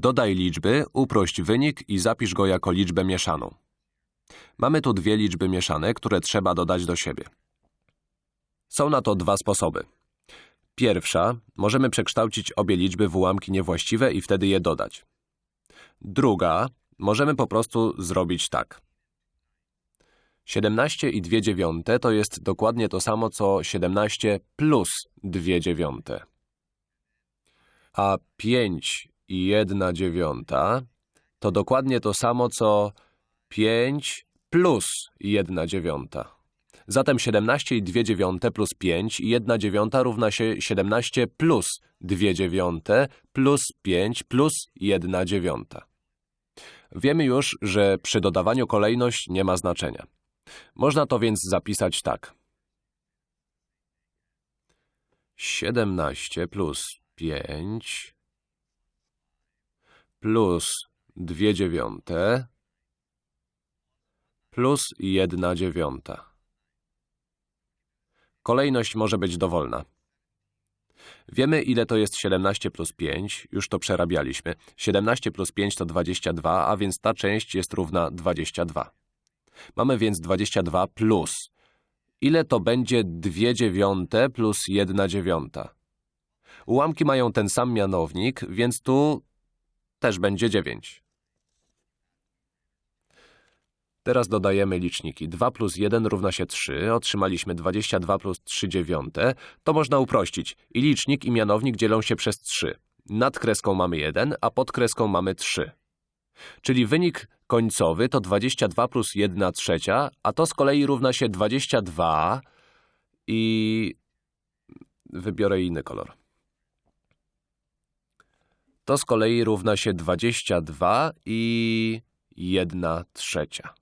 Dodaj liczby, uprość wynik i zapisz go jako liczbę mieszaną. Mamy tu dwie liczby mieszane, które trzeba dodać do siebie. Są na to dwa sposoby. Pierwsza, możemy przekształcić obie liczby w ułamki niewłaściwe i wtedy je dodać. Druga, możemy po prostu zrobić tak. 17 i 2 dziewiąte to jest dokładnie to samo, co 17 plus 2 dziewiąte. A 5 i 1 dziewiąta to dokładnie to samo, co 5 plus 1 dziewiąta. Zatem 17 i 2 dziewiąte plus 5 i 1 dziewiąta równa się 17 plus 2 dziewiąte plus 5 plus 1 dziewiąta. Wiemy już, że przy dodawaniu kolejność nie ma znaczenia. Można to więc zapisać tak. 17 plus 5 plus 2 dziewiąte plus 1 dziewiąta. Kolejność może być dowolna. Wiemy, ile to jest 17 plus 5, już to przerabialiśmy. 17 plus 5 to 22, a więc ta część jest równa 22. Mamy więc 22 plus. Ile to będzie 2 dziewiąte plus 1 dziewiąta? Ułamki mają ten sam mianownik, więc tu też będzie 9. Teraz dodajemy liczniki. 2 plus 1 równa się 3, otrzymaliśmy 22 plus 3 dziewiąte. To można uprościć. I licznik i mianownik dzielą się przez 3. Nad kreską mamy 1, a pod kreską mamy 3. Czyli wynik końcowy to 22 plus 1 trzecia, a to z kolei równa się 22 i... wybiorę inny kolor. To z kolei równa się 22 i 1 trzecia.